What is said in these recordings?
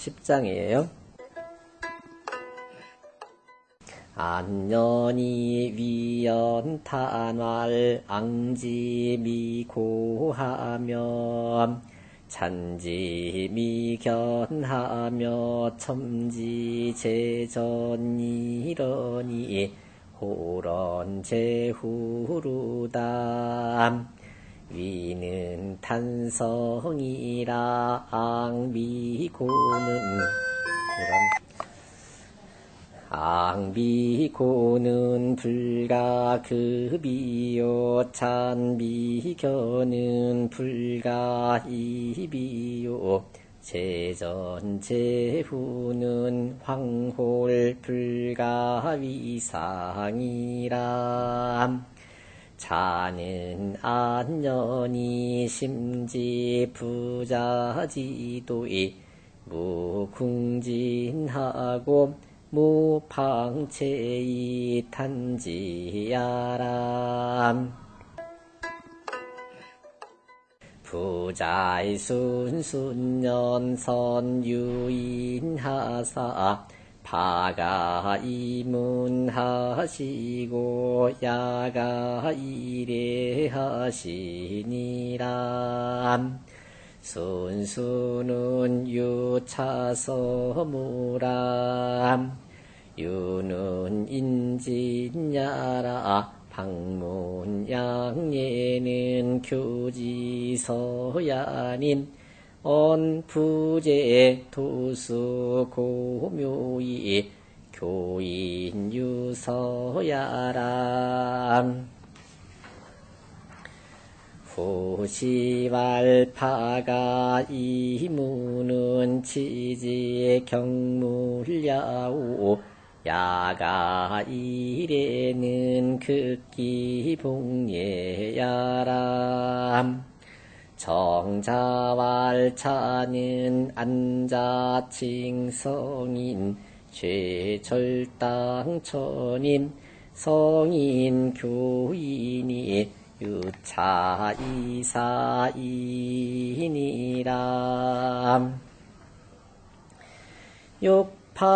자, 10장이에요. 안년이 위연탄활 앙지미고하며 찬지미견하며 첨지제전이러니 호런제후루담 위는 탄성이라 앙비고는 앙비고는 불가급이요 찬비견은 불가이비요 제전제후는 황홀 불가위상이라 자는 안년이 심지 부자지도이 무궁진하고 무방체이 탄지야람. 부자의 순순년 선 유인하사 파가 이문하시고 야가 이래하시니라 순수는 유차서무람. 유는 인진야라. 방문양예는 교지서야님 언부제 도수 고묘이 교인 유서야람. 후시왈파가 이무는 치지 경물야오. 야가 이래는 극기봉예야람 정자왈차는 안자칭성인 최철당천임 성인 교인이 유차이사이니라. 욕파불능하야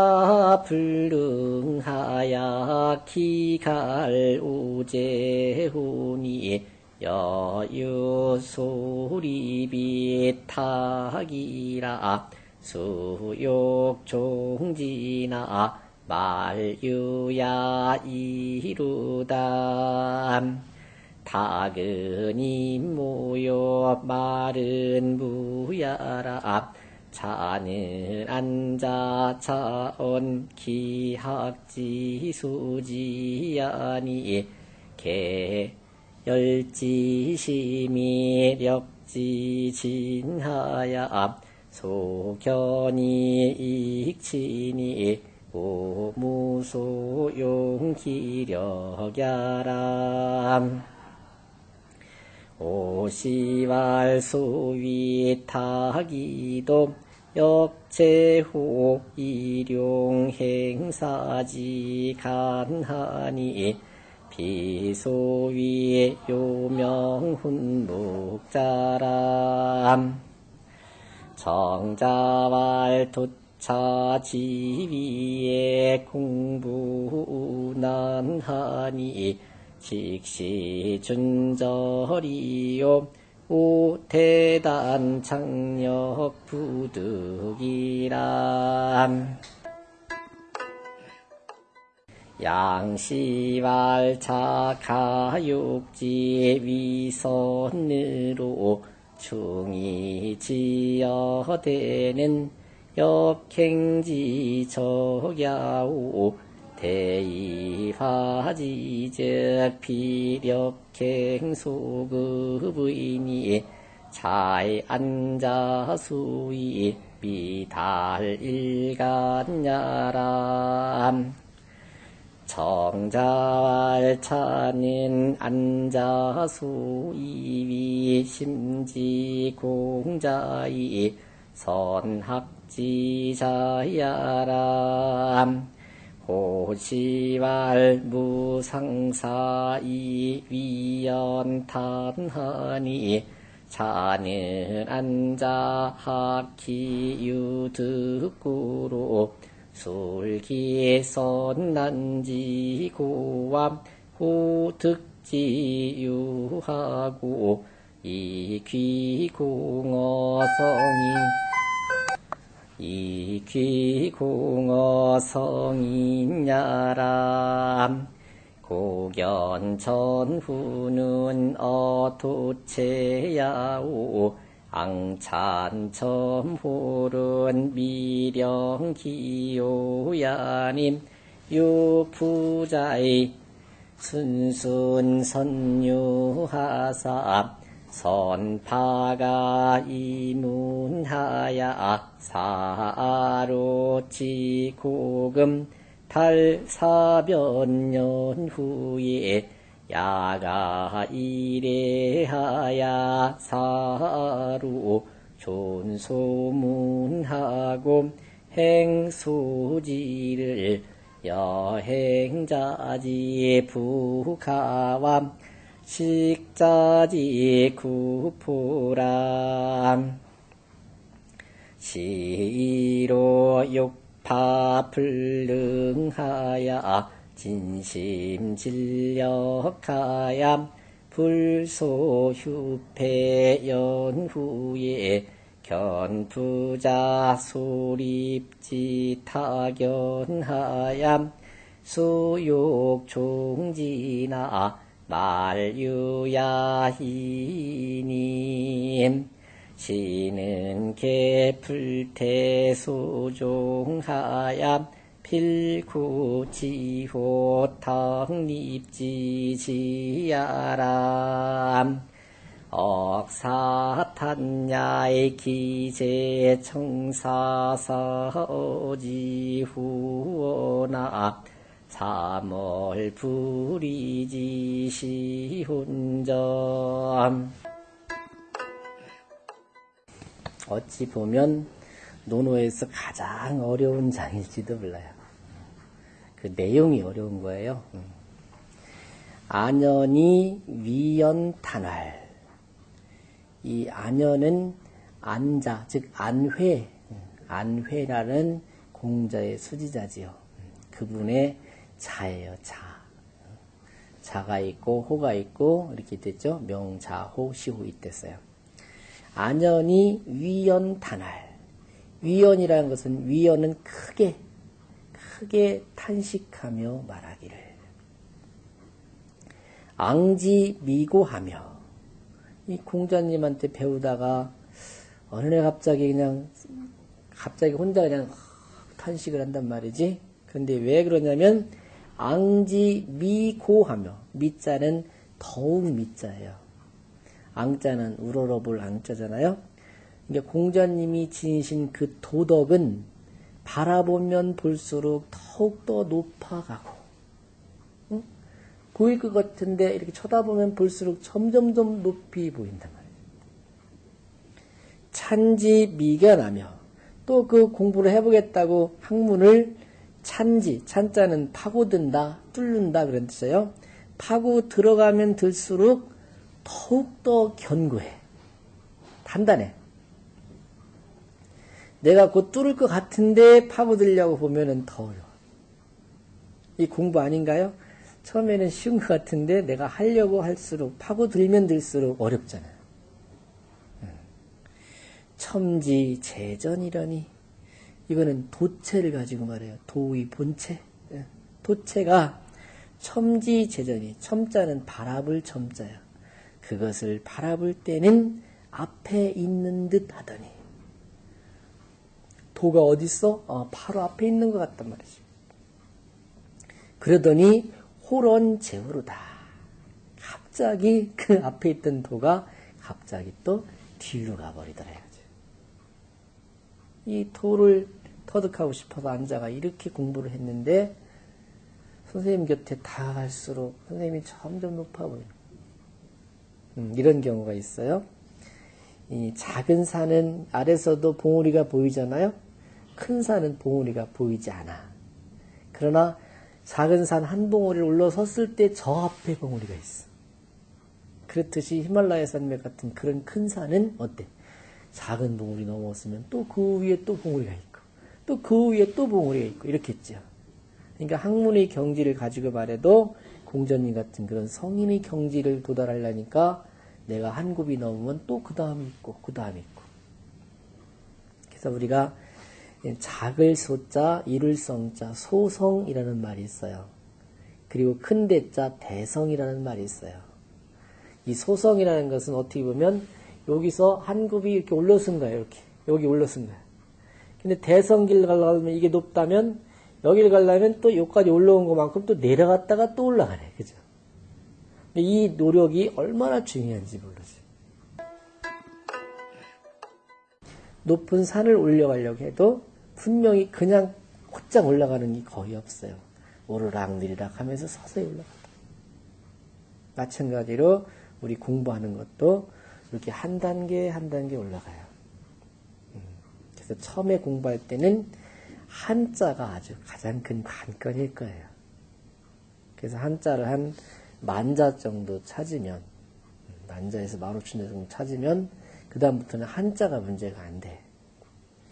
기갈우제훈이 여유소리비타기라. 수욕종지나 말유야 이루담 타근이 모여 말은 무야라. 자는 앉아 차온 기학지수지아니. 개 열지심이 력지진하야 소견이 익치니 오무소용기력야람. 오시왈 소위타기도 역제호 일용행사지 간하니 비소위 요명훈 묵자람. 정자왈 도차 지위에 공부난하니 직시 준절이요. 오태단 창력 부득이람 양시왈차 가육지 위선으로 충이 지어되는 역행지 적야오 대이화지적 비력행소급의니 잘 앉아수이 미달일간야람 정자왈차는 앉아수이위 심지공자이 선학지자야람 호시왈 무상사이 위연탄하니 자는 앉아 학기유득구로 술기선 난지고암 호득지유하고 이귀공어성이 이귀공어성이냐람. 고견 전후는 어도체야오 앙찬첨홀은 미령기요야님 유부자의 순순선유하사 선파가 이문하야 사로치 고금 달사변년 후에 야가 이래하야 사루 존소문하고 행수지를 여행자지 부가암 식자지 구포람 시로 육파 불능하야 진심 진력하야 불소휴패 연후에 견부자 소립지 타견하야 수욕종지나 말유야희님 시는 개풀태소종하야 필구지호 탕립지지야람 억사탄야의 기재청사사지후오나 삼월 불이지시훈점 어찌 보면 논어에서 가장 어려운 장일지도 몰라요. 그 내용이 어려운 거예요. 안연이 위연탄활. 이 안연은 안자, 즉 안회, 안회라는 공자의 수지자지요. 그분의 자예요, 자. 자가 있고 호가 있고 이렇게 됐죠. 명자 호 시호 이때어요 안연이 위연탄활. 위연이라는 것은 위연은 크게 크게 탄식하며 말하기를 앙지 미고하며 이 공자님한테 배우다가 어느 날 갑자기 그냥 갑자기 혼자 그냥 탄식을 한단 말이지. 근데 왜 그러냐면 앙지 미고하며 미자는 더욱 미자예요. 앙자는 우러러볼 앙자잖아요. 이게 공자님이 지니신 그 도덕은 바라보면 볼수록 더욱더 높아가고, 응? 보일 것 같은데 이렇게 쳐다보면 볼수록 점점점 높이 보인단 말이에요. 찬지 미견하며 또 그 공부를 해보겠다고 학문을 찬지, 찬자는 파고든다, 뚫는다 그런 뜻이에요. 파고 들어가면 들수록 더욱더 견고해. 단단해. 내가 곧 뚫을 것 같은데 파고들려고 보면은 더 어려워. 이 공부 아닌가요? 처음에는 쉬운 것 같은데 내가 하려고 할수록 파고들면 들수록 어렵잖아요. 첨지 재전이라니 이거는 도체를 가지고 말해요. 도의 본체. 예. 도체가 첨지 재전이 첨자는 바라볼 첨자야. 그것을 바라볼 때는 앞에 있는 듯 하더니 도가 어디 있어? 어, 바로 앞에 있는 것 같단 말이지. 그러더니 호런 제후로다. 갑자기 그 앞에 있던 도가 갑자기 또 뒤로 가버리더라. 이 도를 터득하고 싶어서 앉아가 이렇게 공부를 했는데 선생님 곁에 다 갈수록 선생님이 점점 높아 보이는 음, 이런 경우가 있어요. 이 작은 산은 아래서도 봉우리가 보이잖아요. 큰 산은 봉우리가 보이지 않아. 그러나 작은 산 한 봉우리를 올라섰을 때 저 앞에 봉우리가 있어. 그렇듯이 히말라야 산맥 같은 그런 큰 산은 어때? 작은 봉우리 넘었으면 또 그 위에 또 봉우리가 있고 또 그 위에 또 봉우리가 있고 이렇겠죠. 그러니까 학문의 경지를 가지고 말해도 공전님 같은 그런 성인의 경지를 도달하려니까 내가 한 굽이 넘으면 또 그 다음이 있고 그 다음이 있고 그래서 우리가 작을 소자, 이룰 성자, 소성이라는 말이 있어요. 그리고 큰 대자, 대성이라는 말이 있어요. 이 소성이라는 것은 어떻게 보면 여기서 한 굽이 이렇게 올라선 거예요. 이렇게. 여기 올라선 거예요. 근데 대성길 가려면 이게 높다면 여기를 가려면 또 여기까지 올라온 것만큼 또 내려갔다가 또 올라가네. 그죠? 이 노력이 얼마나 중요한지 모르죠. 높은 산을 올려가려고 해도 분명히 그냥 곧장 올라가는 게 거의 없어요. 오르락 내리락 하면서 서서히 올라간다. 마찬가지로 우리 공부하는 것도 이렇게 한 단계 한 단계 올라가요. 음, 그래서 처음에 공부할 때는 한자가 아주 가장 큰 관건일 거예요. 그래서 한자를 한 만자 정도 찾으면 음, 만자에서 만 오천 정도 찾으면 그 다음부터는 한자가 문제가 안 돼.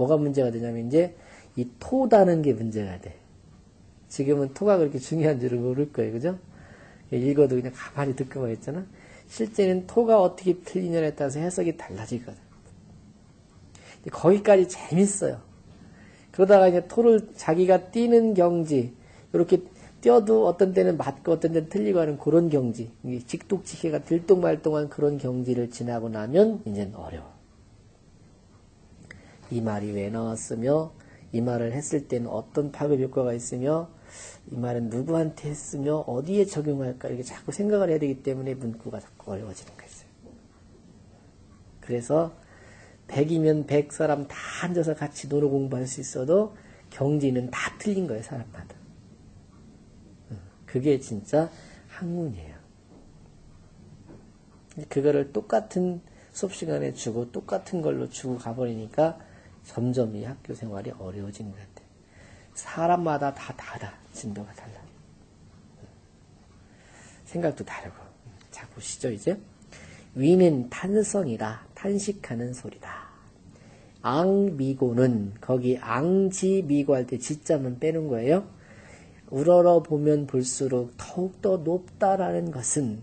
뭐가 문제가 되냐면 이제 이 토다는 게 문제가 돼. 지금은 토가 그렇게 중요한 줄을 모를 거예요. 그죠? 읽어도 그냥 가만히 듣고만 있잖아. 실제는 토가 어떻게 틀리냐에 따라서 해석이 달라지거든. 거기까지 재밌어요. 그러다가 이제 토를 자기가 뛰는 경지, 이렇게 뛰어도 어떤 때는 맞고 어떤 때는 틀리고 하는 그런 경지, 직독직해가 들똥말똥한 그런 경지를 지나고 나면 이제는 어려워. 이 말이 왜 나왔으며 이 말을 했을 때는 어떤 파급 효과가 있으며 이 말은 누구한테 했으며 어디에 적용할까 이렇게 자꾸 생각을 해야 되기 때문에 문구가 자꾸 어려워지는 거예요. 그래서 100이면 100 사람 다 앉아서 같이 노로 공부할 수 있어도 경지는 다 틀린 거예요, 사람마다. 그게 진짜 학문이에요. 그거를 똑같은 수업 시간에 주고 똑같은 걸로 주고 가버리니까 점점 이 학교 생활이 어려워지는 것 같아요. 사람마다 다 다르다. 진도가 달라. 생각도 다르고. 자, 보시죠, 이제. 위는 탄성이라 탄식하는 소리다. 앙미고는 거기 앙지미고 할 때 지자만 빼는 거예요. 우러러 보면 볼수록 더욱더 높다라는 것은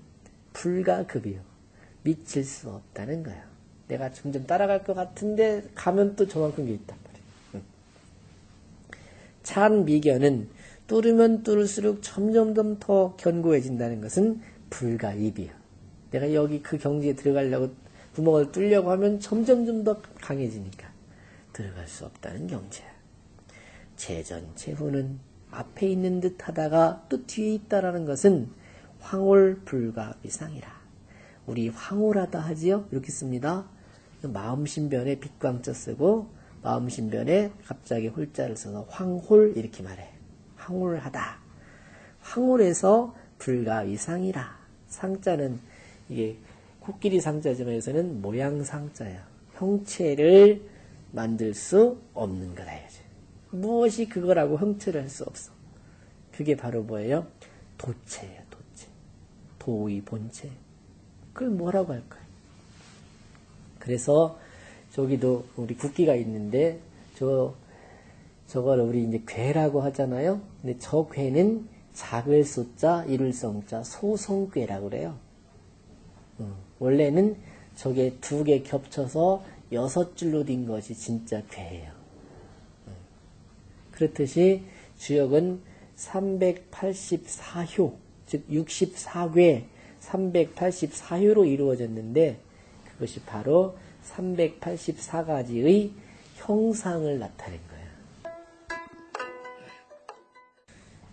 불가급이요. 미칠 수 없다는 거예요. 내가 점점 따라갈 것 같은데 가면 또 저만큼 게 있단 말이에요. 찬 미견은 뚫으면 뚫을수록 점점점 더 견고해진다는 것은 불가입이요. 내가 여기 그 경지에 들어가려고 구멍을 뚫려고 하면 점점점 더 강해지니까 들어갈 수 없다는 경지야. 재전, 재후는 앞에 있는 듯 하다가 또 뒤에 있다라는 것은 황홀 불가 위상이라. 우리 황홀하다 하지요? 이렇게 씁니다. 마음신변에 빛광자 쓰고 마음신변에 갑자기 홀자를 써서 황홀 이렇게 말해. 황홀하다. 황홀해서 불가 위상이라. 상자는 이게 코끼리 상자지만 여기서는 모양 상자야. 형체를 만들 수 없는 거다. 무엇이 그거라고 형체를 할 수 없어. 그게 바로 뭐예요? 도체예요, 도체. 도의 본체. 그걸 뭐라고 할까요? 그래서 저기도 우리 국기가 있는데 저 저걸 우리 이제 괴라고 하잖아요. 근데 저 괴는 작을 소자, 이룰 성자, 소성괴라고 그래요. 어, 원래는 저게 두 개 겹쳐서 여섯 줄로 된 것이 진짜 괴예요. 어, 그렇듯이 주역은 384효, 즉 64괴, 384효로 이루어졌는데 그것이 바로 384가지의 형상을 나타낸 거예요.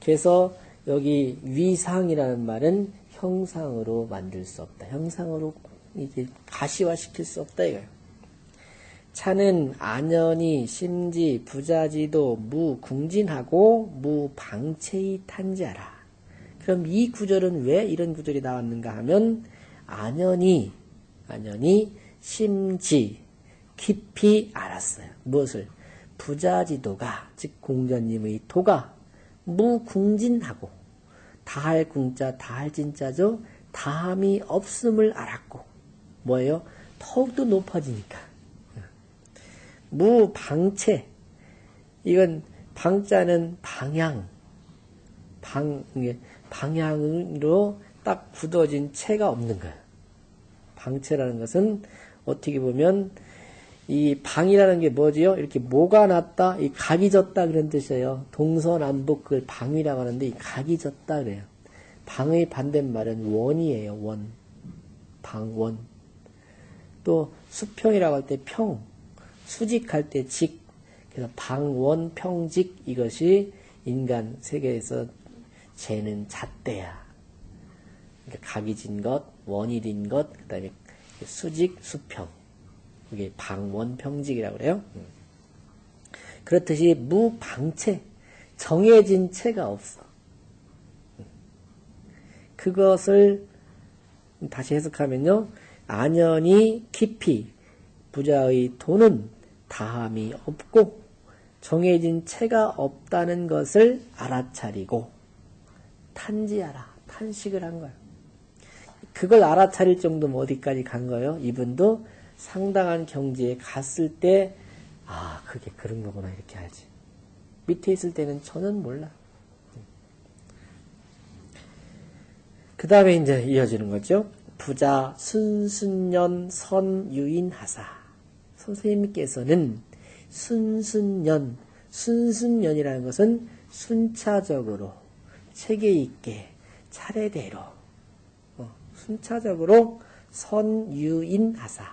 그래서 여기 위상이라는 말은 형상으로 만들 수 없다. 형상으로 이게 가시화시킬 수 없다 이거예요. 차는 안연이 심지 부자지도 무궁진하고 무방체이 탄자라. 그럼 이 구절은 왜 이런 구절이 나왔는가 하면 안연이 안연이 심지 깊이 알았어요. 무엇을? 부자지도가 즉 공자님의 도가 무궁진하고 다할 궁자 다할 진자죠. 다함이 없음을 알았고 뭐예요? 더욱더 높아지니까 무방체 이건 방자는 방향 방 방향으로 딱 굳어진 체가 없는 거예요. 방체라는 것은 어떻게 보면 이 방이라는 게 뭐지요? 이렇게 모가 났다, 이 각이 졌다 그런 뜻이에요. 동서남북 그걸 방이라고 하는데 이 각이 졌다 그래요. 방의 반대말은 원이에요. 원. 방원. 또 수평이라고 할 때 평, 수직할 때 직. 그래서 방원, 평직 이것이 인간 세계에서 재는 잣대야. 그러니까 각이 진 것, 진 것, 그 다음에 수직, 수평. 이게 방원평직이라고 그래요. 음. 그렇듯이 무방체, 정해진 체가 없어. 음. 그것을 다시 해석하면요. 안연히 깊이 부자의 돈은 다함이 없고 정해진 체가 없다는 것을 알아차리고 탄지하라. 탄식을 한 거예요. 그걸 알아차릴 정도면 어디까지 간 거예요? 이분도 상당한 경지에 갔을 때, 아, 그게 그런 거구나, 이렇게 알지. 밑에 있을 때는 전혀 몰라. 그 다음에 이제 이어지는 거죠. 부자 순순년 선유인하사. 선생님께서는 순순년, 순순년이라는 것은 순차적으로, 체계 있게, 차례대로, 어, 순차적으로 선유인하사.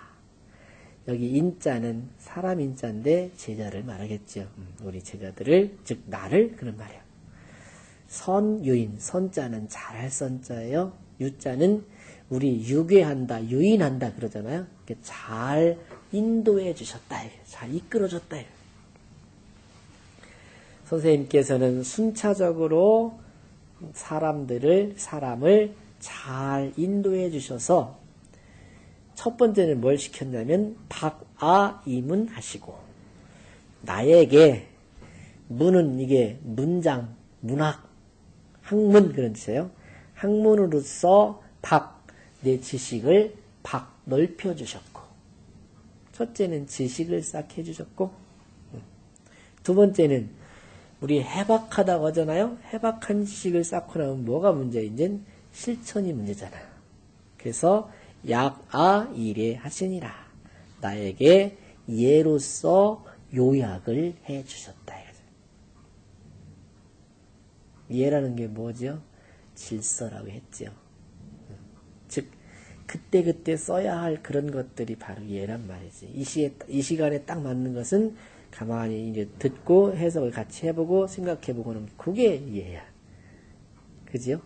여기 인자는 사람 인자인데 제자를 말하겠죠. 음, 우리 제자들을 즉 나를 그런 말이에요. 선유인 선자는 잘할 선자예요. 유자는 우리 유괴한다, 유인한다 그러잖아요. 잘 인도해 주셨다, 잘 이끌어 줬다. 선생님께서는 순차적으로 사람들을 사람을 잘 인도해 주셔서 첫 번째는 뭘 시켰냐면 박아 이문 하시고 나에게 문은 이게 문장, 문학, 학문 그런 뜻이에요. 학문으로서 박 내 지식을 박 넓혀 주셨고 첫째는 지식을 쌓게 해주셨고 두 번째는 우리 해박하다고 하잖아요. 해박한 지식을 쌓고 나면 뭐가 문제인지 실천이 문제잖아요. 그래서 약아 이래 하시니라. 나에게 예로서 요약을 해 주셨다. 예라는 게 뭐죠? 질서라고 했죠. 즉, 그때 그때 써야 할 그런 것들이 바로 예란 말이지. 이 시에, 이 시간에 딱 맞는 것은 가만히 이제 듣고 해석을 같이 해보고 생각해보고는 그게 예야. 그지요?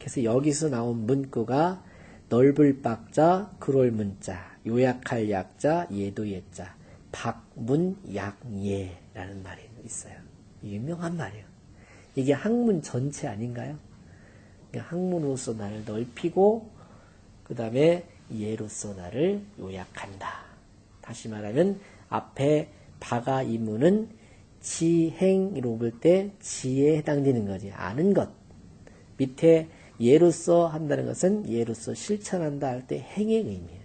그래서 여기서 나온 문구가 넓을 박자, 그럴 문자, 요약할 약자, 예도 예자, 박문 약예라는 말이 있어요. 유명한 말이에요. 이게 학문 전체 아닌가요? 학문으로서 나를 넓히고 그 다음에 예로서 나를 요약한다. 다시 말하면 앞에 바가 이문은 지행으로 볼 때 지에 해당되는 거지. 아는 것. 밑에 예로서 한다는 것은 예로서 실천한다 할 때 행의 의미예요.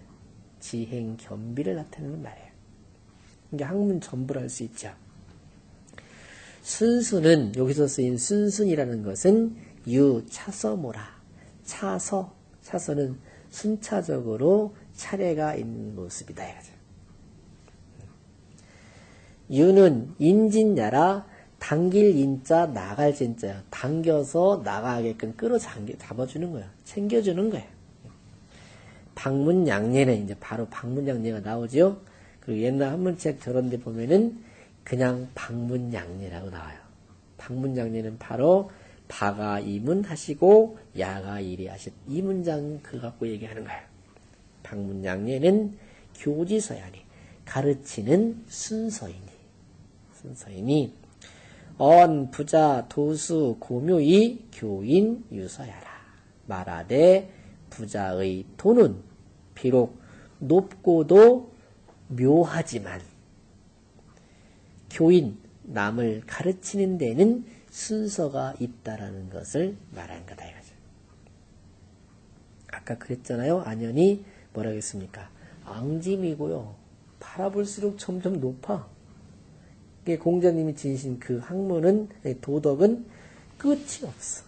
지행 겸비를 나타내는 말이에요. 이게 학문 전부를 할 수 있죠. 순수는 여기서 쓰인 순순이라는 것은 유 차서모라 차서 차서는 순차적으로 차례가 있는 모습이다. 유는 인진야라 당길 인자 나갈 진자요. 당겨서 나가게끔 끌어당겨 잡아주는 거예요. 챙겨주는 거예요. 방문양례는 이제 바로 방문양례가 나오죠. 그리고 옛날 한문책 저런 데 보면은 그냥 방문양례라고 나와요. 방문양례는 바로 바가 이문하시고 야가 일이하신 이 문장 그 갖고 얘기하는 거예요. 방문양례는 교지서야니 가르치는 순서이니 순서이니 언, 부자, 도수, 고묘이, 교인, 유서야라. 말하되 부자의 돈은 비록 높고도 묘하지만 교인, 남을 가르치는 데는 순서가 있다라는 것을 말한 거다. 이거죠. 아까 그랬잖아요. 안연이 뭐라 했습니까? 앙짐이고요. 바라볼수록 점점 높아. 공자님이 지으신 그 학문은 도덕은 끝이 없어.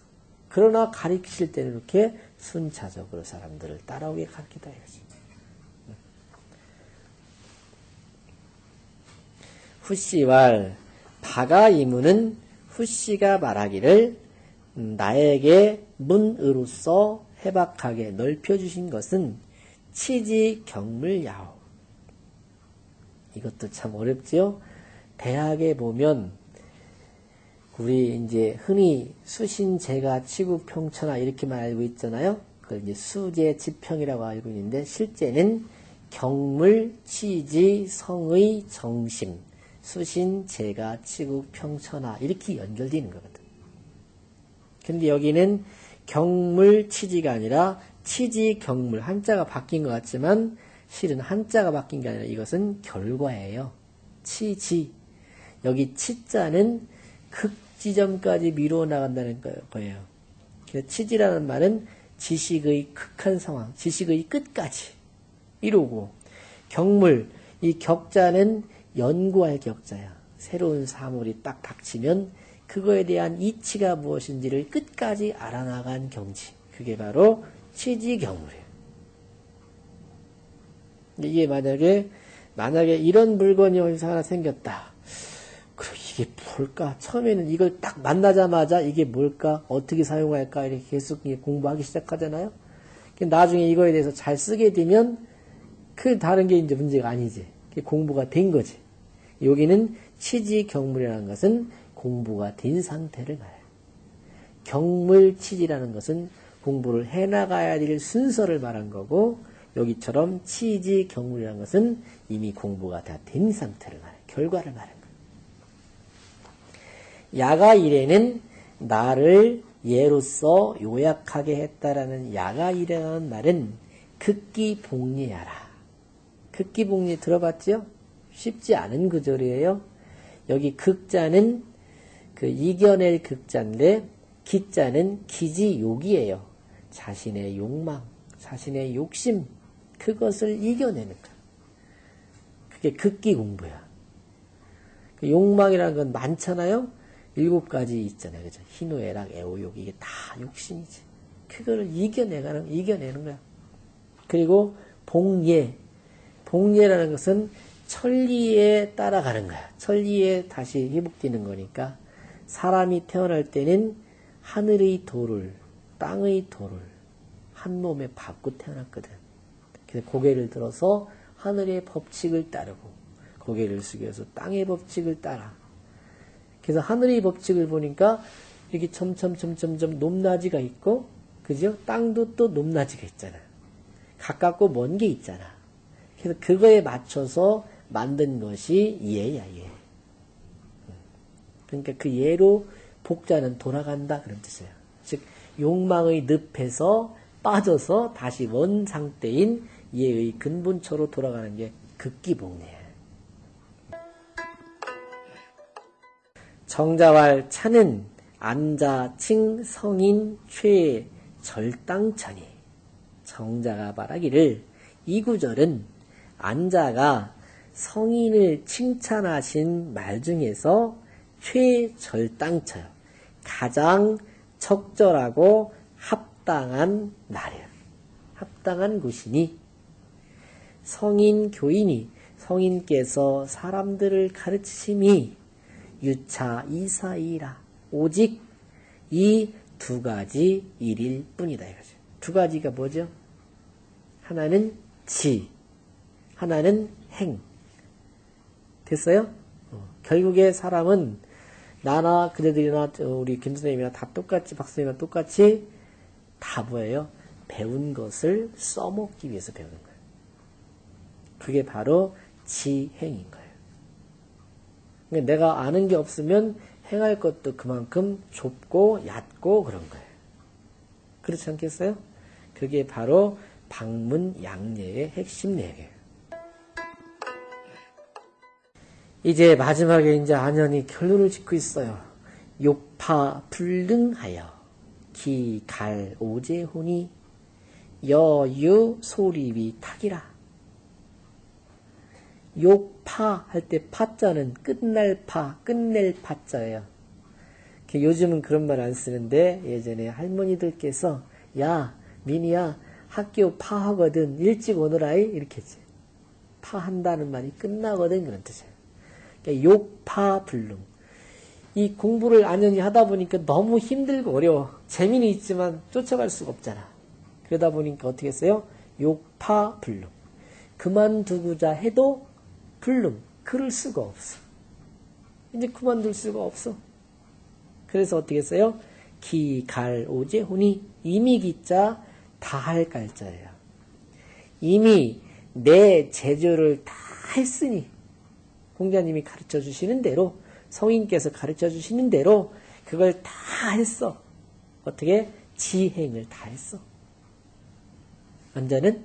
그러나 가르치실 때는 이렇게 순차적으로 사람들을 따라오게 가르치다 이거지. 후씨왈 바가 이문은 후씨가 말하기를 음, 나에게 문으로서 해박하게 넓혀주신 것은 치지 경물야오. 이것도 참 어렵지요? 대학에 보면 우리 이제 흔히 수신제가 치구평천하 이렇게만 알고 있잖아요. 그걸 이제 수제 지평이라고 알고 있는데 실제는 경물, 치지, 성의, 정심, 수신, 제가, 치구, 평천하 이렇게 연결되는 거거든. 근데 여기는 경물, 치지가 아니라 치지, 경물 한자가 바뀐 것 같지만 실은 한자가 바뀐 게 아니라 이것은 결과예요. 치지. 여기 치자는 극지점까지 미루어 나간다는 거예요. 치지라는 말은 지식의 극한 상황, 지식의 끝까지 이루고 경물, 이 격자는 연구할 격자야. 새로운 사물이 딱 닥치면 그거에 대한 이치가 무엇인지를 끝까지 알아나간 경지. 그게 바로 치지경물이에요. 이게 만약에 만약에 이런 물건이 어디서 하나 생겼다. 그럼 이게 뭘까? 처음에는 이걸 딱 만나자마자 이게 뭘까? 어떻게 사용할까? 이렇게 계속 공부하기 시작하잖아요. 나중에 이거에 대해서 잘 쓰게 되면 그 다른 게 이제 문제가 아니지. 공부가 된 거지. 여기는 치지 경물이라는 것은 공부가 된 상태를 말해요. 경물 치지라는 것은 공부를 해나가야 될 순서를 말한 거고 여기처럼 치지 경물이라는 것은 이미 공부가 다 된 상태를 말해요. 결과를 거예요. 야가 일에는 나를 예로서 요약하게 했다라는 야가 일이라는 말은 극기 복리하라. 극기 복리 들어봤죠? 쉽지 않은 구절이에요. 여기 극자는 그 이겨낼 극자인데 기자는 기지욕이에요. 자신의 욕망, 자신의 욕심, 그것을 이겨내는 거. 그게 극기 공부야. 그 욕망이라는 건 많잖아요. 일곱 가지 있잖아요. 그죠? 희노애락, 애호욕, 이게 다 욕심이지. 그거를 이겨내가는, 이겨내는 거야. 그리고 봉예. 봉예라는 것은 천리에 따라가는 거야. 천리에 다시 회복되는 거니까 사람이 태어날 때는 하늘의 도를, 땅의 도를 한 몸에 받고 태어났거든. 그래서 고개를 들어서 하늘의 법칙을 따르고 고개를 숙여서 땅의 법칙을 따라. 그래서 하늘의 법칙을 보니까 이렇게 점점 점점점 높낮이가 있고, 그죠? 땅도 또 높낮이가 있잖아. 가깝고 먼 게 있잖아. 그래서 그거에 맞춰서 만든 것이 예야, 예. 그러니까 그 예로 복자는 돌아간다 그런 뜻이에요. 즉 욕망의 늪에서 빠져서 다시 원 상태인 예의 근본처로 돌아가는 게 극기복리예 정자왈 차는 안자 칭 성인 최 절당천이 정자가 말하기를 이 구절은 안자가 성인을 칭찬하신 말 중에서 최절당처요. 가장 적절하고 합당한 날이에요. 합당한 곳이니 성인 교인이 성인께서 사람들을 가르치심이 유차 이사이라 오직 이 두 가지 일일 뿐이다 이거죠. 두 가지가 뭐죠? 하나는 지, 하나는 행. 됐어요? 어, 결국에 사람은 나나 그대들이나 우리 김 선생님이나 다 똑같이 박 선생님이나 똑같이 다 뭐예요? 배운 것을 써먹기 위해서 배우는 거예요. 그게 바로 지행인 거예요. 그러니까 내가 아는 게 없으면 행할 것도 그만큼 좁고 얕고 그런 거예요. 그렇지 않겠어요? 그게 바로 방문 양례의 핵심 내용이에요. 이제 마지막에 이제 안연이 결론을 짓고 있어요. 욕파 불능하여 기갈 오제훈이 여유 소리비 탁이라. 욕파 할 때 파자는 끝날 파, 끝낼 파자예요. 요즘은 그런 말 안 쓰는데 예전에 할머니들께서 야 민이야 학교 파하거든 일찍 오너라이 이렇게 했지. 파한다는 말이 끝나거든 그런 뜻이에요. 그러니까 욕파 불능. 이 공부를 안연히 하다 보니까 너무 힘들고 어려워. 재미는 있지만 쫓아갈 수가 없잖아. 그러다 보니까 어떻게 했어요? 욕파 불능. 그만두고자 해도 불능. 그럴 수가 없어. 이제 그만둘 수가 없어. 그래서 어떻게 했어요? 기, 갈, 오제, 혼이 이미 기자 다 할 갈자예요. 이미 내 제조를 다 했으니 공자님이 가르쳐 주시는 대로 성인께서 가르쳐 주시는 대로 그걸 다 했어. 어떻게? 지행을 다 했어. 완전은?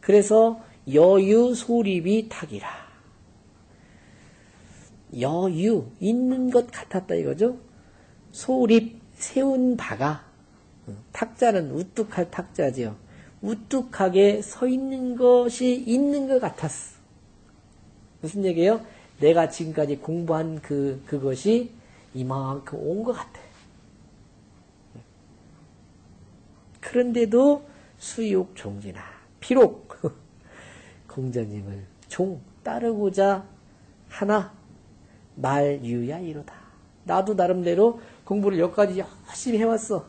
그래서 여유 소립이 탁이라. 여유, 있는 것 같았다 이거죠? 소립, 세운 바가, 탁자는 우뚝할 탁자지요. 우뚝하게 서 있는 것이 있는 것 같았어. 무슨 얘기예요? 내가 지금까지 공부한 그, 그것이 이만큼 온 것 같아. 그런데도 수욕 종지나, 비록 공자님을 종 따르고자 하나 말유야 이로다. 나도 나름대로 공부를 여기까지 열심히 해왔어.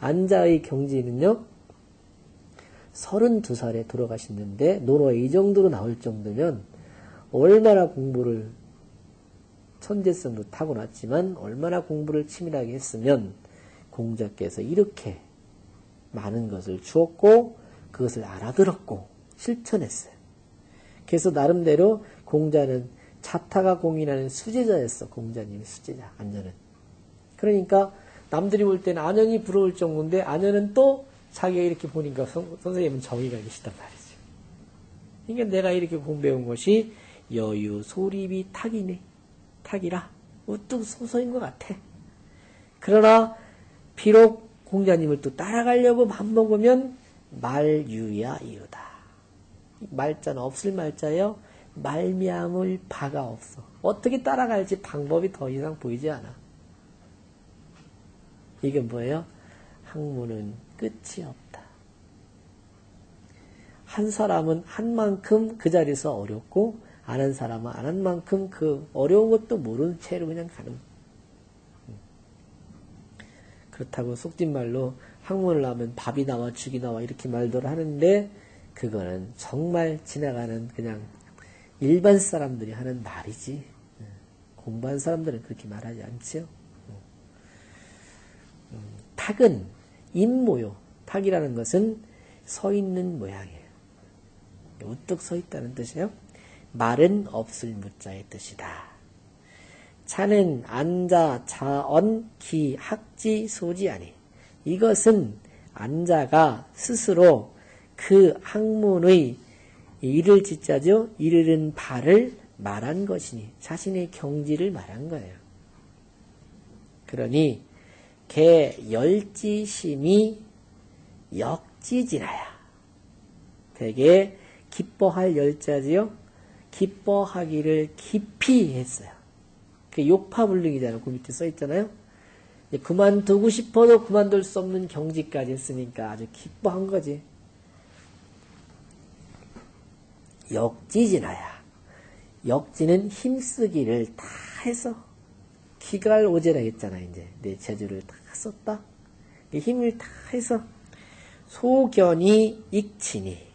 안자의 경지는요, 32살에 돌아가셨는데, 노로에 이 정도로 나올 정도면, 얼마나 공부를, 천재성도 타고났지만, 얼마나 공부를 치밀하게 했으면, 공자께서 이렇게 많은 것을 주었고, 그것을 알아들었고, 실천했어요. 그래서 나름대로 공자는 자타가 공인하는 수제자였어. 공자님의 수제자, 안전은. 그러니까 남들이 볼 때는 안연이 부러울 정도인데 안연은 또 자기가 이렇게 보니까 선, 생님은 정의가 계시단 말이죠. 그러니까 내가 이렇게 공부해온 것이 여유 소립이 탁이네. 탁이라 우뚝 소서인 것 같아. 그러나 비록 공자님을 또 따라가려고 맘먹으면 말유야 이유다. 말자는 없을 말자예요. 말미암을 바가 없어. 어떻게 따라갈지 방법이 더 이상 보이지 않아. 이게 뭐예요? 학문은 끝이 없다. 한 사람은 한 만큼 그 자리에서 어렵고, 안한 사람은 안 한 만큼 그 어려운 것도 모르는 채로 그냥 가는. 그렇다고 속된 말로 학문을 하면 밥이 나와 죽이 나와 이렇게 말들 하는데, 그거는 정말 지나가는 그냥 일반 사람들이 하는 말이지. 공부한 사람들은 그렇게 말하지 않죠. 탁은 인모요. 탁이라는 것은 서 있는 모양이에요. 우뚝 서 있다는 뜻이에요. 말은 없을 무자의 뜻이다. 차는 앉아, 자언, 기, 학지, 소지 아니. 이것은 앉아가 스스로 그 학문의 이를 짓자죠. 이르는 바를 말한 것이니 자신의 경지를 말한 거예요. 그러니 개 열지심이 역지지나야. 되게 기뻐할 열자지요. 기뻐하기를 깊이 했어요. 그 욕파불능이잖아요. 그 밑에 써 있잖아요. 그만두고 싶어도 그만둘 수 없는 경지까지 했으니까 아주 기뻐한 거지. 역지지나야. 역지는 힘쓰기를 다 해서 기갈 오제라 했잖아, 이제. 내 재주를 다 썼다. 힘을 다 해서 소견이 익치니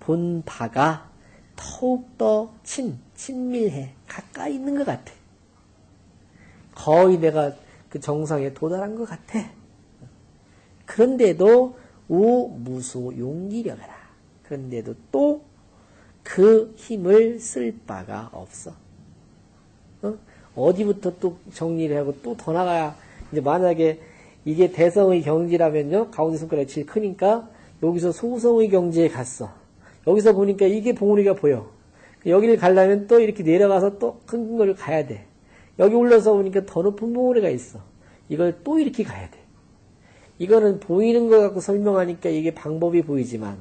본 바가 더욱더 친, 친밀해. 가까이 있는 것 같아. 거의 내가 그 정상에 도달한 것 같아. 그런데도 우 무소 용기력하라. 그런데도 또 그 힘을 쓸 바가 없어. 어? 디부터 또 정리를 하고 또 더 나가야 이제 만약에 이게 대성의 경지라면요 가운데 손가락이 제일 크니까 여기서 소성의 경지에 갔어. 여기서 보니까 이게 봉우리가 보여. 여기를 가려면 또 이렇게 내려가서 또 큰 걸 가야 돼. 여기 올라서 보니까 더 높은 봉우리가 있어. 이걸 또 이렇게 가야 돼. 이거는 보이는 거 갖고 설명하니까 이게 방법이 보이지만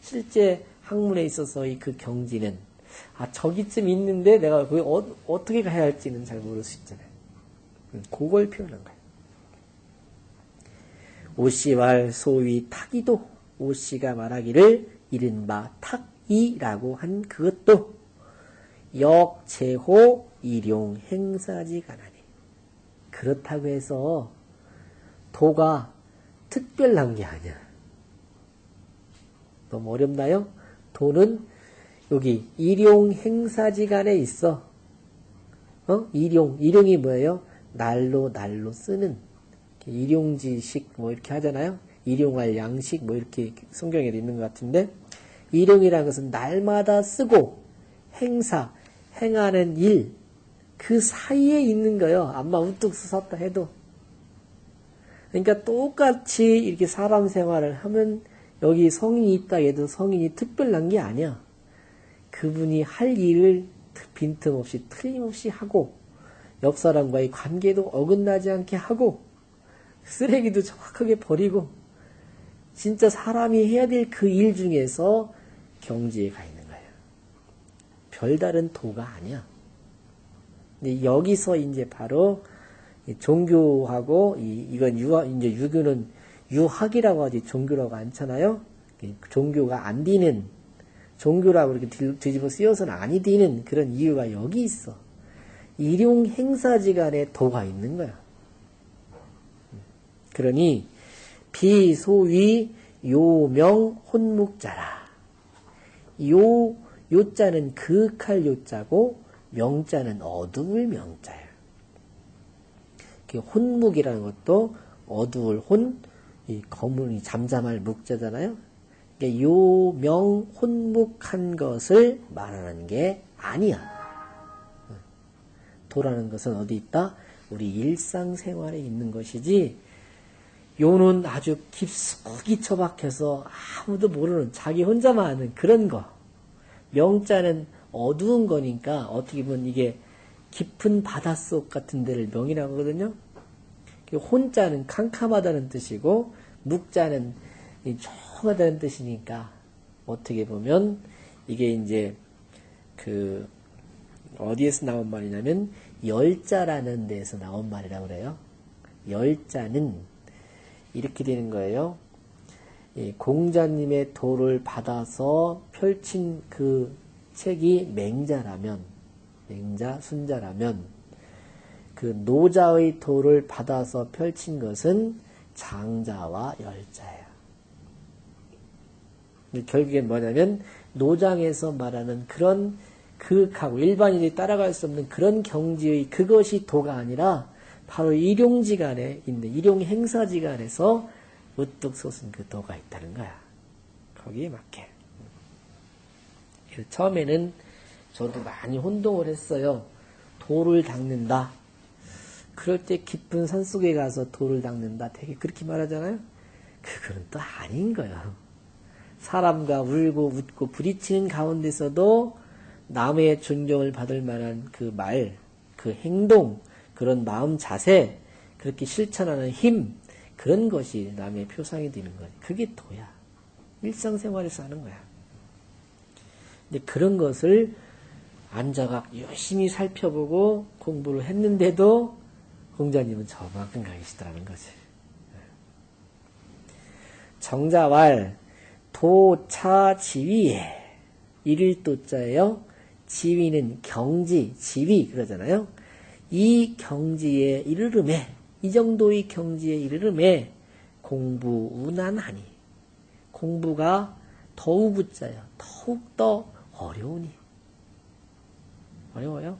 실제 학문에 있어서 이그 경지는 아 저기쯤 있는데 내가 그 어, 어떻게 가야 할지는 잘 모를 수 있잖아요. 음, 그걸 표현한 거예요. 오씨왈 소위 타기도 오씨가 말하기를 이른바 탁이라고 한 그것도 역제호 일용 행사지 가나니 그렇다고 해서 도가 특별한 게 아니야. 너무 어렵나요? 도는 여기 일용 행사지간에 있어. 어? 일용 일용이 뭐예요? 날로 날로 쓰는 일용지식 뭐 이렇게 하잖아요. 일용할 양식 뭐 이렇게 성경에 있는 것 같은데 일용이라는 것은 날마다 쓰고 행사 행하는 일 그 사이에 있는 거예요. 암마 우뚝 쓰었다 해도 그러니까 똑같이 이렇게 사람 생활을 하면 여기 성인이 있다 해도 성인이 특별한 게 아니야. 그분이 할 일을 빈틈없이 틀림없이 하고 옆 사람과의 관계도 어긋나지 않게 하고 쓰레기도 정확하게 버리고 진짜 사람이 해야 될 그 일 중에서 경지에 가 있는 거예요. 별다른 도가 아니야. 근데 여기서 이제 바로 종교하고 이, 이건 유학 이제 유교는 유학이라고 하지 종교라고 않잖아요. 종교가 안 되는 종교라고 이렇게 뒤집어 쓰여서는 아니 되는 그런 이유가 여기 있어. 일용 행사지간에 도가 있는 거야. 그러니 비소위 요명 혼묵자라. 요 요자는 극할 요자고 명자는 어두울 명자예요. 혼묵이라는 것도 어두울 혼, 이 검은 이 잠잠할 묵자잖아요. 요명 혼묵한 것을 말하는 게 아니야. 도라는 것은 어디 있다? 우리 일상생활에 있는 것이지, 요는 아주 깊숙이 처박혀서 아무도 모르는 자기 혼자만 아는 그런 거. 명자는 어두운 거니까 어떻게 보면 이게 깊은 바닷속 같은 데를 명이라고 하거든요. 혼자는 캄캄하다는 뜻이고 묵자는 조하다는 뜻이니까 어떻게 보면 이게 이제 그 어디에서 나온 말이냐면 열자라는 데에서 나온 말이라고 그래요. 열자는 이렇게 되는 거예요. 공자님의 도를 받아서 펼친 그 책이 맹자라면, 맹자, 순자라면, 그 노자의 도를 받아서 펼친 것은 장자와 열자예요. 결국엔 뭐냐면, 노장에서 말하는 그런 극하고 일반인이 따라갈 수 없는 그런 경지의 그것이 도가 아니라 바로 일용지간에 있는 일용 행사지간에서 우뚝 솟은 그 도가 있다는 거야. 거기에 맞게. 처음에는 저도 많이 혼동을 했어요. 돌을 닦는다. 그럴 때 깊은 산 속에 가서 돌을 닦는다. 되게 그렇게 말하잖아요. 그거는 또 아닌 거예요. 사람과 울고 웃고 부딪히는 가운데서도 남의 존경을 받을 만한 그 말, 그 행동, 그런 마음 자세, 그렇게 실천하는 힘, 그런 것이 남의 표상이 되는 거예요. 그게 도야. 일상생활에서 하는 거야. 근데 그런 것을 앉아가 열심히 살펴보고 공부를 했는데도 공자님은 저만큼 가시더라는 거지. 정자왈 도차 지위에 이를 도자예요. 지위는 경지, 지위 그러잖아요. 이 경지에 이르름에 이 정도의 경지에 이르름에 공부 운안하니 공부가 더욱붙자요 더욱더 어려우니 어려워요.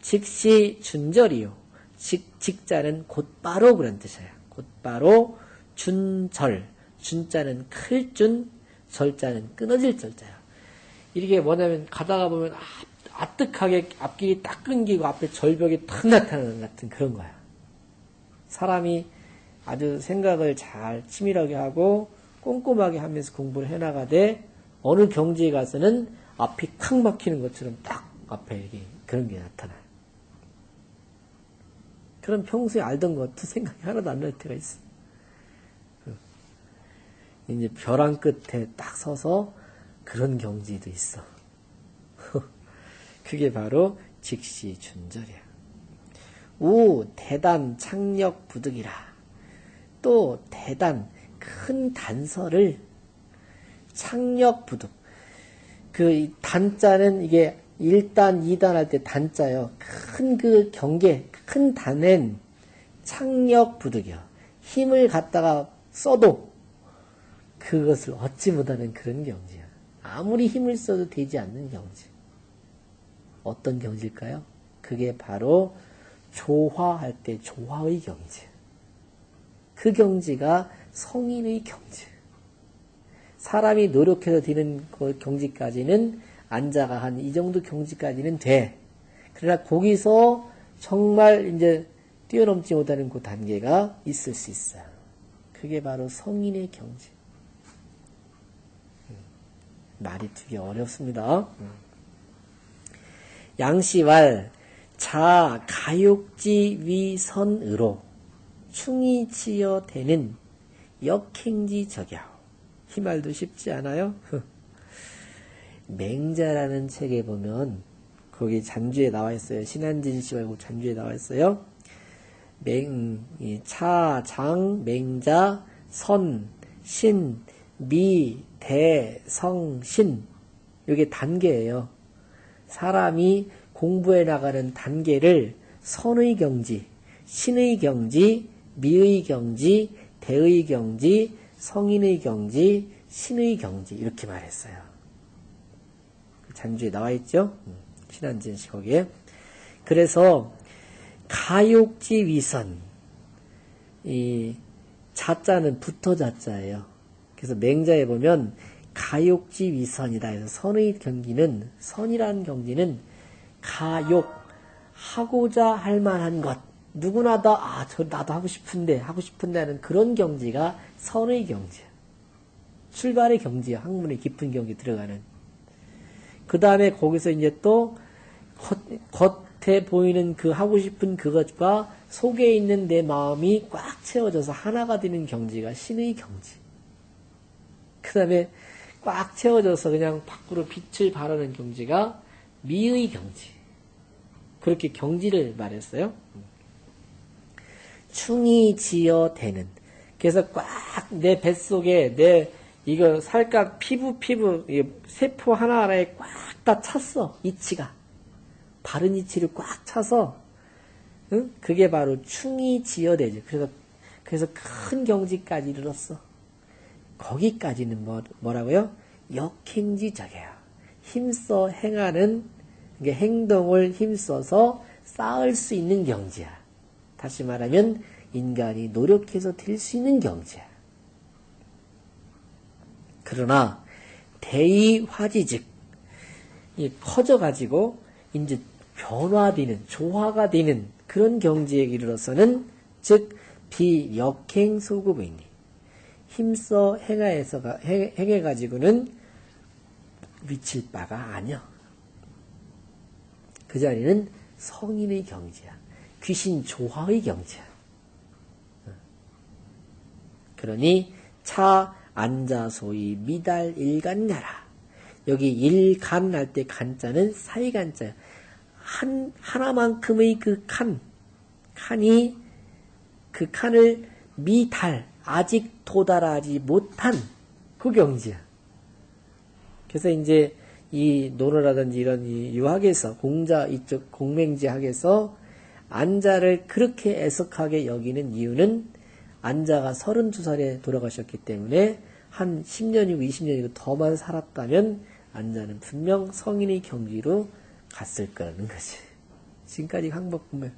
즉시 준절이요. 직, 직자는 곧바로 그런 뜻이에요. 곧바로 준절. 준자는 클 준, 절자는 끊어질 절자예요. 이게 뭐냐면 가다가 보면 아, 아뜩하게 앞길이 딱 끊기고 앞에 절벽이 탁 나타나는 같은 그런 거야. 사람이 아주 생각을 잘 치밀하게 하고 꼼꼼하게 하면서 공부를 해나가되 어느 경지에 가서는 앞이 탁 막히는 것처럼 딱 앞에 이게 그런 게 나타나요. 그럼 평소에 알던 것도 생각이 하나도 안 날 때가 있어. 이제 벼랑 끝에 딱 서서 그런 경지도 있어. 그게 바로 직시 준절이야. 우 대단 창력 부득이라. 또 대단 큰 단서를 창력 부득. 그 단자는 이게 1단, 2단 할 때 단자요. 큰 그 경계, 큰 단엔 창력 부득이요. 힘을 갖다가 써도 그것을 얻지 못하는 그런 경지야. 아무리 힘을 써도 되지 않는 경지. 어떤 경지일까요? 그게 바로 조화할 때 조화의 경지. 그 경지가 성인의 경지. 사람이 노력해서 되는 그 경지까지는 앉아가 한 이 정도 경지까지는 돼. 그러나 거기서 정말 이제 뛰어넘지 못하는 그 단계가 있을 수 있어요. 그게 바로 성인의 경지. 음, 말이 되게 어렵습니다. 음. 양시왈 자 가욕지 위선으로 충이 치여 되는 역행지 적야 이 말도 쉽지 않아요? 맹자라는 책에 보면 거기 잔주에 나와 있어요. 신한진 씨 말고 잔주에 나와 있어요. 맹, 차, 장, 맹자, 선, 신, 미, 대, 성, 신. 이게 단계예요. 사람이 공부해 나가는 단계를 선의 경지, 신의 경지, 미의 경지, 대의 경지, 성인의 경지, 신의 경지 이렇게 말했어요. 잔주에 나와 있죠? 씨 거기에. 그래서 가욕지 위선 이 자자는 붙어 자자예요. 그래서 맹자에 보면 가욕지 위선이다 해서 선의 경기는 선이라는 경지는 가욕 하고자 할 만한 것 누구나 다 아 저 나도 하고 싶은데 하고 싶은데 하는 그런 경지가 선의 경지야. 출발의 경지야. 학문의 깊은 경지 들어가는. 그 다음에 거기서 이제 또 겉, 겉에 보이는 그 하고 싶은 그것과 속에 있는 내 마음이 꽉 채워져서 하나가 되는 경지가 신의 경지. 그 다음에 꽉 채워져서 그냥 밖으로 빛을 발하는 경지가 미의 경지. 그렇게 경지를 말했어요. 충이 지어 되는. 그래서 꽉 내 뱃속에 내 이거 살갗 피부 피부 세포 하나하나에 꽉 다 찼어 이치가 바른 이치를 꽉 차서 응? 그게 바로 충이 지어되죠. 그래서 그래서 큰 경지까지 이르렀어. 거기까지는 뭐, 뭐라고요? 역행지적이야. 힘써 행하는 행동을 힘써서 쌓을 수 있는 경지야. 다시 말하면 인간이 노력해서 될 수 있는 경지야. 그러나 대의화지즉 커져가지고 이제 변화되는 조화가 되는 그런 경지에 이르러서는 즉 비역행 소급이니 힘써 행하에서 행해 가지고는 미칠 바가 아니여. 그 자리는 성인의 경지야. 귀신 조화의 경지야. 그러니 차 앉아 소위 미달 일간야라. 여기 일간 할 때 간자는 사이간자야. 한 하나만큼의 그 칸, 칸이 그 칸을 미달 아직 도달하지 못한 그 경지야. 그래서 이제 이 논어라든지 이런 이 유학에서 공자 이쪽 공맹지학에서 안자를 그렇게 애석하게 여기는 이유는 안자가 32살에 돌아가셨기 때문에 한 10년이고 20년이고 더만 살았다면 안자는 분명 성인의 경지로 갔을 거라는 거지. 지금까지 항복 보면.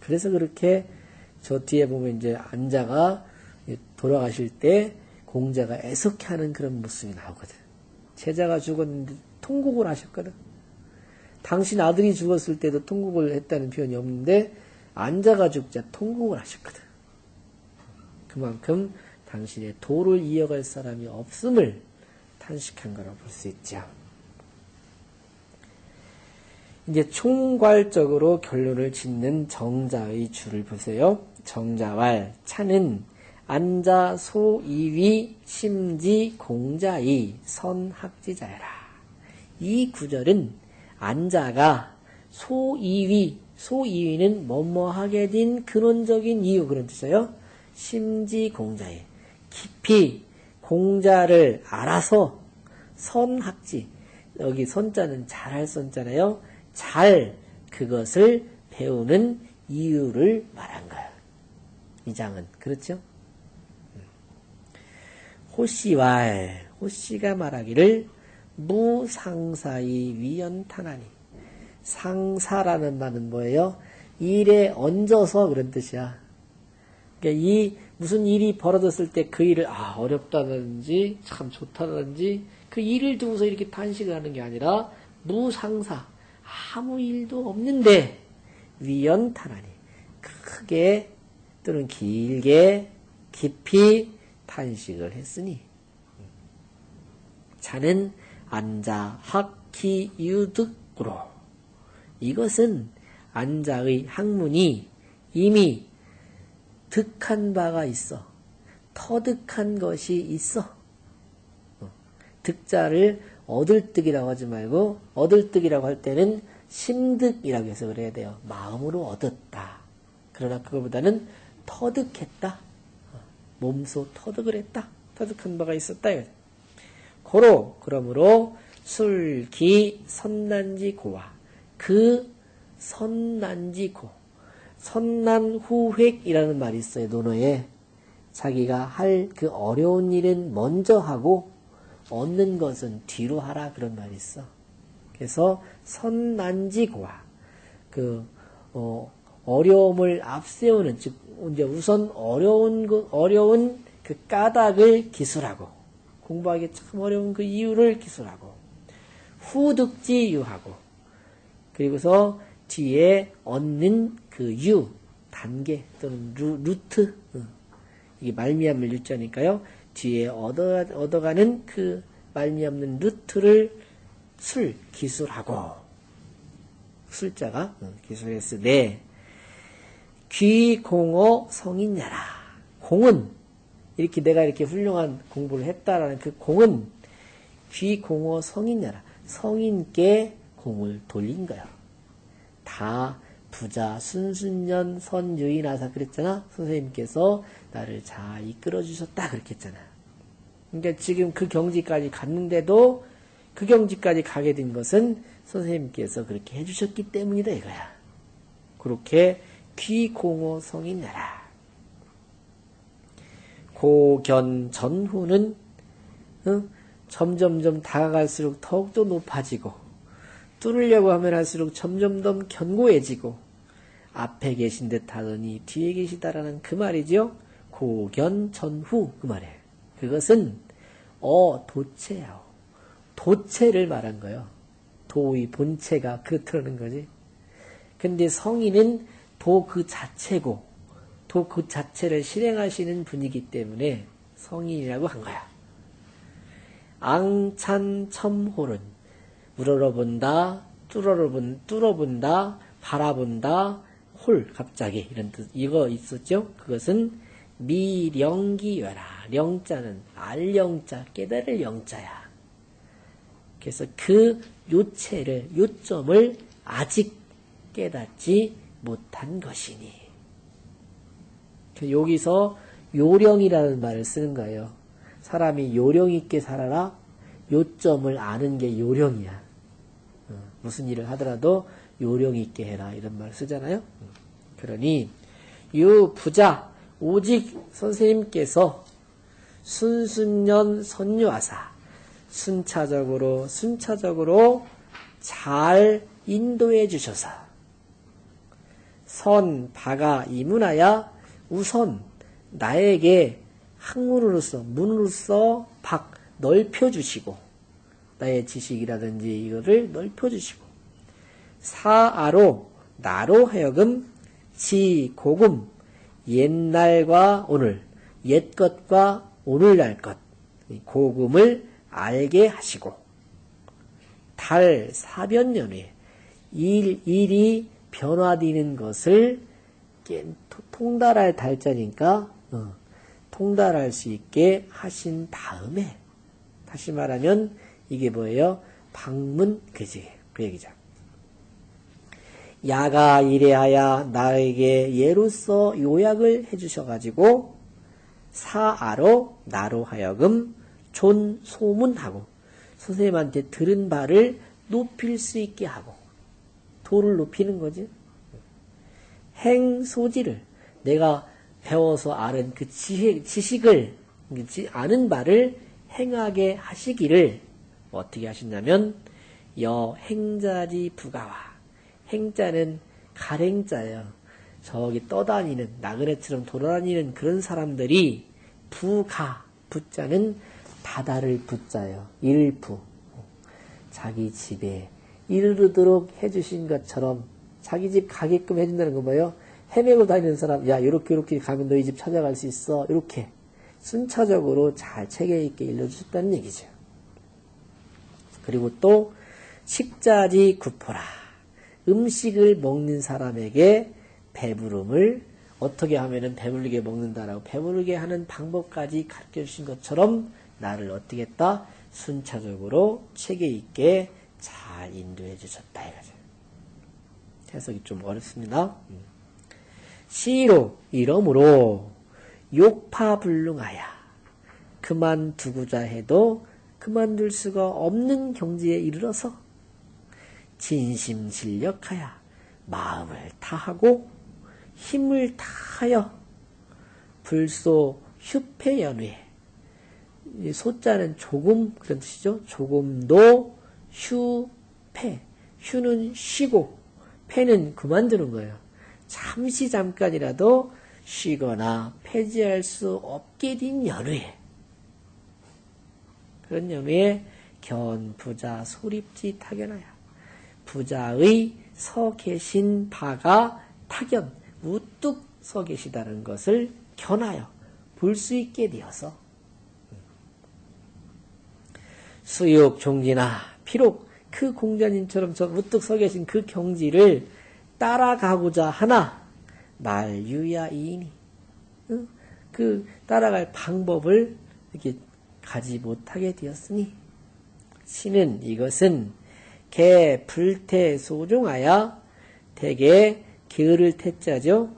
그래서 그렇게 저 뒤에 보면 이제 안자가 돌아가실 때 공자가 애석해 하는 그런 모습이 나오거든. 제자가 죽었는데 통곡을 하셨거든. 당신 아들이 죽었을 때도 통곡을 했다는 표현이 없는데 안자가 죽자 통곡을 하셨거든. 그만큼 당신의 도를 이어갈 사람이 없음을 탄식한 거라고 볼 수 있죠. 이제 총괄적으로 결론을 짓는 정자의 줄을 보세요. 정자왈 차는 안자 소이위 심지 공자이 선학지자여라. 이 구절은 안자가 소이위 소이위는 뭐뭐하게 된 근원적인 이유 그런 뜻이에요. 심지 공자에 깊이 공자를 알아서 선학지 여기 선자는 잘할 선자잖아요. 잘 그것을 배우는 이유를 말한 거예요. 이 장은 그렇죠? 호시왈 호시가 말하기를 무상사이 위연탄하니 상사라는 말은 뭐예요? 일에 얹어서 그런 뜻이야. 그러니까 이 무슨 일이 벌어졌을 때 그 일을 아 어렵다든지 참 좋다든지 그 일을 두고서 이렇게 탄식을 하는 게 아니라 무상사 아무 일도 없는데 위연탄하니 크게 또는 길게 깊이 탄식을 했으니. 자는 안자 학기 유득으로. 이것은 안자의 학문이 이미 득한 바가 있어. 터득한 것이 있어. 어, 득자를 득이라고 하지 말고 득이라고 할 때는 심득이라고 해서 그래야 돼요. 마음으로 얻었다. 그러나 그거보다는 터득했다. 어, 몸소 터득을 했다. 터득한 바가 있었다. 고로 그러므로 술기 선난지 고와 그 선난지 고 선난 후획이라는 말이 있어요. 논어에 자기가 할 그 어려운 일은 먼저 하고 얻는 것은 뒤로 하라 그런 말이 있어. 그래서 선난지고와 그 어, 어려움을 앞세우는 즉 이제 우선 어려운 그 어려운 그 까닭을 기술하고 공부하기 참 어려운 그 이유를 기술하고 후득지 유하고 그리고서 뒤에 얻는 그 유 단계 또는 루, 루트 어. 이게 말미암을 유자니까요 뒤에 얻어 얻어가는 그 말미암는 루트를 술 기술하고. 술자가 어, 기술했으되 귀공어 성인야라. 공은 이렇게 내가 이렇게 훌륭한 공부를 했다라는 그 공은 귀공어 성인야라. 성인께 공을 돌린 거야. 다 부자 순순년 선유인하사 그랬잖아. 선생님께서 나를 잘 이끌어 주셨다 그렇게 했잖아. 그러니까 지금 그 경지까지 갔는데도 그 경지까지 가게 된 것은 선생님께서 그렇게 해주셨기 때문이다 이거야. 그렇게 귀공호 성이 내라. 고견 전후는 어? 점점점 다가갈수록 더욱더 높아지고 뚫으려고 하면 할수록 점점 더 견고해지고 앞에 계신 듯 하더니 뒤에 계시다라는 그 말이죠. 고견 전후 그 말이에요. 그것은 어 도체야. 도체를 말한 거예요. 도의 본체가 그렇다는 거지. 근데 성인은 도 그 자체고 도 그 자체를 실행하시는 분이기 때문에 성인이라고 한 거야. 앙찬 첨홀은 우러러본다, 뚫어본, 뚫어본다, 바라본다, 홀 갑자기 이런 뜻 이거 있었죠? 그것은 미령기여라. 령자는 알령자 깨달을 영자야. 그래서 그 요체를 요점을 아직 깨닫지 못한 것이니 그 여기서 요령이라는 말을 쓰는 거예요. 사람이 요령 있게 살아라. 요점을 아는 게 요령이야. 어, 무슨 일을 하더라도 요령 있게 해라 이런 말 쓰잖아요. 그러니 유 부자 오직 선생님께서 순순년 선유하사 순차적으로 순차적으로 잘 인도해 주셔서 선 바가 이문하야 우선 나에게 학문으로서 문으로서 박 넓혀 주시고 나의 지식이라든지 이거를 넓혀 주시고 사아로 나로 하여금 지고금 옛날과 오늘 옛것과 오늘날 것 고금을 알게 하시고 달 사변년에 일, 일이 변화되는 것을 통달할 달자니까 어, 통달할 수 있게 하신 다음에 다시 말하면 이게 뭐예요? 방문 그지 그 얘기죠. 야가 이래하여 나에게 예로서 요약을 해주셔가지고 사아로 나로 하여금 존 소문하고 선생님한테 들은 바를 높일 수 있게 하고 도를 높이는 거지. 행 소지를 내가 배워서 아는 그 지식, 지식을 아는 바를 행하게 하시기를 어떻게 하신다면 여행자지 부가와 행자는 가랭자예요. 저기 떠다니는 나그네처럼 돌아다니는 그런 사람들이 부가 부자는 바다를 부자예요. 일부 자기 집에 이르도록 해주신 것처럼 자기 집 가게끔 해준다는 거 뭐예요? 헤매고 다니는 사람, 야, 요렇게, 요렇게 가면 너희 집 찾아갈 수 있어. 이렇게 순차적으로 잘 체계 있게 일러주셨다는 얘기죠. 그리고 또, 식자지 구포라. 음식을 먹는 사람에게 배부름을 어떻게 하면은 배부르게 먹는다라고 배부르게 하는 방법까지 가르쳐 주신 것처럼 나를 어떻게 했다? 순차적으로 체계 있게 잘 인도해 주셨다 이거죠. 해석이 좀 어렵습니다. 음. 시로 이러므로 욕파불능하야 그만두고자 해도 그만둘 수가 없는 경지에 이르러서 진심진력하여 마음을 다하고 힘을 다하여 불소 휴패연회 소자는 조금 그런 뜻이죠. 조금도 휴패 휴는 쉬고 패는 그만두는 거예요. 잠시 잠깐이라도 쉬거나 폐지할 수 없게 된 연후에 그런 연후에 견 부자 소립지 타견하여 부자의 서 계신 바가 타견 우뚝 서 계시다는 것을 견하여 볼 수 있게 되어서 수욕 종지나 비록 그 공자님처럼 저 우뚝 서 계신 그 경지를 따라가고자 하나 말유야 이인이 그 따라갈 방법을 이렇게 가지 못하게 되었으니 신은 이것은 개 불태 소중하여 대개 게으를 태자죠.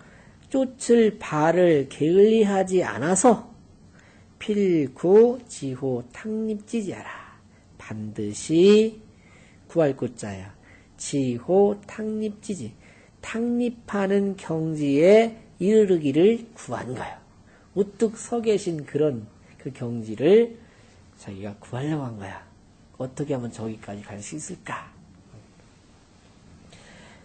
쫓을 발을 게을리하지 않아서 필구 지호 탕립지지하라. 반드시 구할 곳자야. 지호 탕립지지. 탕립하는 경지에 이르기를 구한 거예요. 우뚝 서 계신 그런 그 경지를 자기가 구하려고 한 거야. 어떻게 하면 저기까지 갈 수 있을까?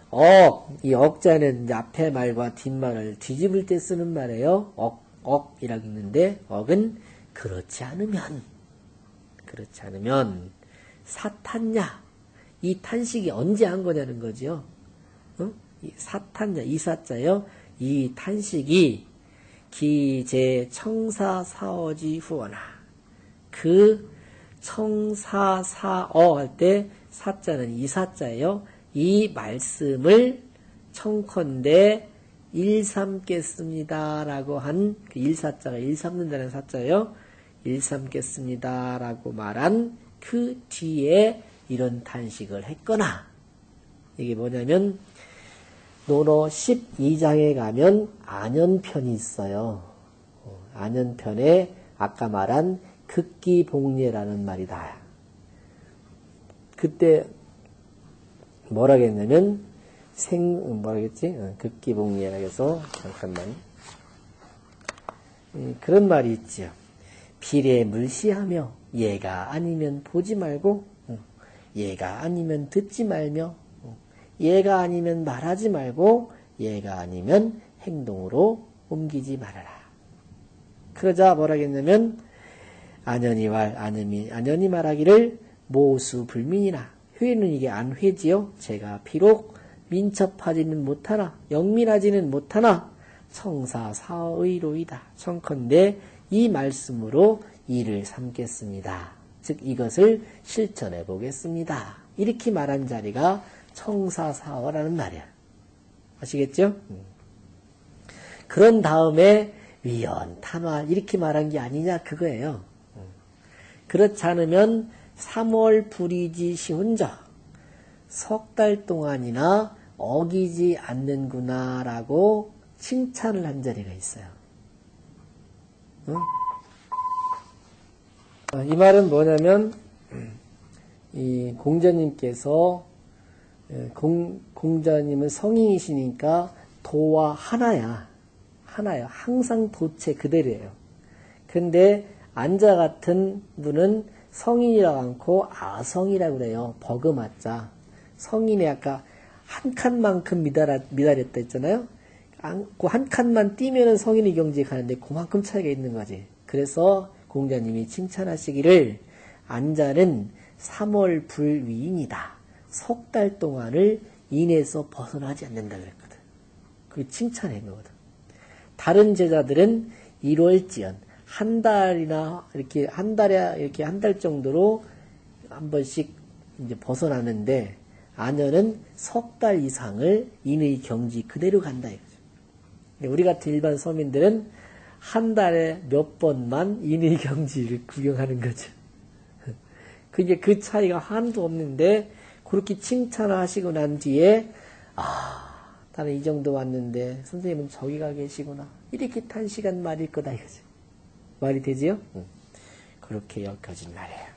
억, 이 억자는 앞에 말과 뒷말을 뒤집을 때 쓰는 말이에요. 억, 억이라고 있는데, 억은 그렇지 않으면, 그렇지 않으면, 사탄냐? 이 탄식이 언제 한 거냐는 거죠. 어? 사탄자, 이사자요. 이 탄식이 기제 청사 사어지 후원하. 그 청사 사어 할 때 사자는 이사자예요. 이 말씀을 청컨대 일삼겠습니다라고 한 그 일사자가 일삼는다는 사자예요. 일삼겠습니다라고 말한 그 뒤에 이런 탄식을 했거나 이게 뭐냐면 노노 12장에 가면 안연편이 있어요. 어, 안연편에 아까 말한 극기복례라는 말이다. 그때 뭐라겠냐면 생 뭐라겠지? 어, 극기복례라 해서 잠깐만 음, 그런 말이 있지요. 비례 물시하며 얘가 아니면 보지 말고 어, 얘가 아니면 듣지 말며 얘가 아니면 말하지 말고 얘가 아니면 행동으로 옮기지 말아라. 그러자 뭐라겠냐면 안연이 말 안연이 안연이 말하기를 모수 불민이나 회는 이게 안 회지요. 제가 비록 민첩하지는 못하나 영민하지는 못하나 성사 사의로이다. 청컨대 이 말씀으로 이를 삼겠습니다. 즉 이것을 실천해 보겠습니다. 이렇게 말한 자리가 청사사어라는 말이야. 아시겠죠? 음. 그런 다음에 위연, 탄화 이렇게 말한 게 아니냐 그거예요. 그렇지 않으면 3월 불이지 시훈자 석 달 동안이나 어기지 않는구나라고 칭찬을 한 자리가 있어요. 응? 어, 이 말은 뭐냐면 이 공자님께서 예, 공, 공자님은 성인이시니까 도와 하나야. 하나요. 항상 도체 그대로예요. 근데 안자 같은 분은 성인이라고 않고 아성이라고 그래요. 버금아자. 성인이 아까 한 칸만큼 미달아, 미달했다 했잖아요. 그 한 칸만 뛰면은 성인의 경지에 가는데 그만큼 차이가 있는 거지. 그래서 공자님이 칭찬하시기를 안자는 3월 불위인이다. 석 달 동안을 인에서 벗어나지 않는다 그랬거든. 그게 칭찬한 거거든. 다른 제자들은 1월지연 한 달이나 이렇게 한 달에 이렇게 한 달 정도로 한 번씩 이제 벗어나는데 아녀는 석달 이상을 인의 경지 그대로 간다 이거죠. 우리 같은 일반 서민들은 한 달에 몇 번만 인의 경지를 구경하는 거죠. 그게 그 차이가 하나도 없는데 그렇게 칭찬을 하시고 난 뒤에 아 나는 이 정도 왔는데 선생님은 저기가 계시구나 이렇게 탄 시간 말일 거다 이거지 말이 되지요? 응. 그렇게 여겨진 말이에요.